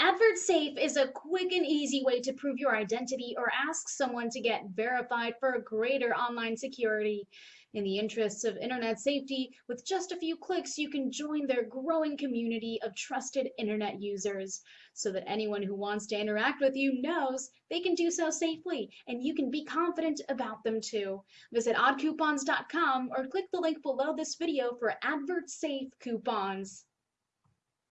AdvertSafe is a quick and easy way to prove your identity or ask someone to get verified for greater online security. In the interests of internet safety, with just a few clicks, you can join their growing community of trusted internet users so that anyone who wants to interact with you knows they can do so safely and you can be confident about them too. Visit oddcoupons.com or click the link below this video for AdvertSafe coupons.